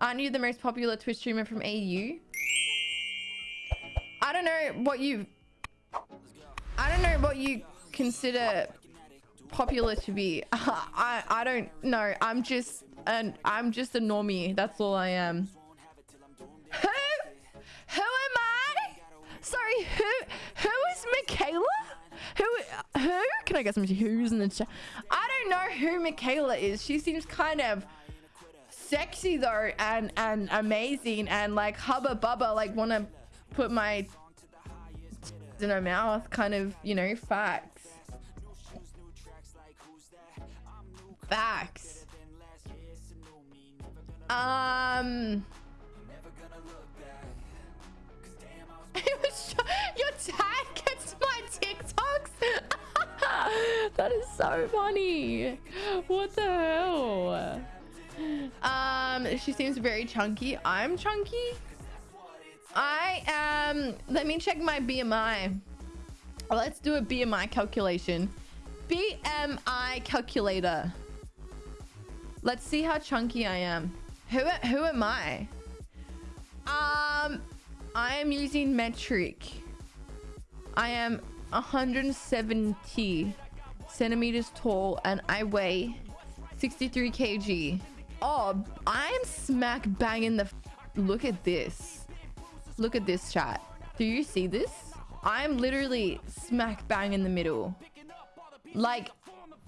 Aren't you the most popular Twitch streamer from AU? I don't know what you... I don't know what you consider popular to be. I I don't know. I'm just an I'm just a normie. That's all I am. Who? Who am I? Sorry, who who is Michaela? Who who? Can I get some who's in the chat? I don't know who Michaela is. She seems kind of sexy though and and amazing and like hubba bubba like want to put my in her mouth kind of you know facts. Facts. Um. Your tag gets my tiktoks. That is so funny. What the hell she seems very chunky i'm chunky I am. Let me check my BMI. Let's do a BMI calculation. BMI calculator. Let's see how chunky I am. Who who am I? Um, I am using metric. I am 170 centimeters tall and I weigh 63 kg. Oh, I am smack bang in the. Look at this. Look at this chat. Do you see this? I'm literally smack bang in the middle. Like,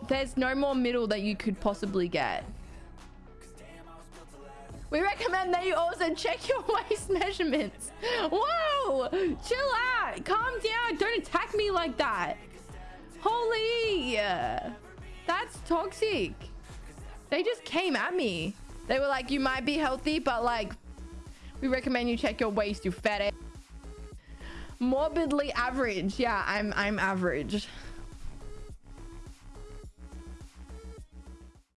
there's no more middle that you could possibly get. We recommend that you also check your waist measurements. Whoa! Chill out. Calm down. Don't attack me like that. Holy. That's toxic. They just came at me. They were like, you might be healthy, but like, we recommend you check your waist, you fat ass. Morbidly average. Yeah, I'm I'm average.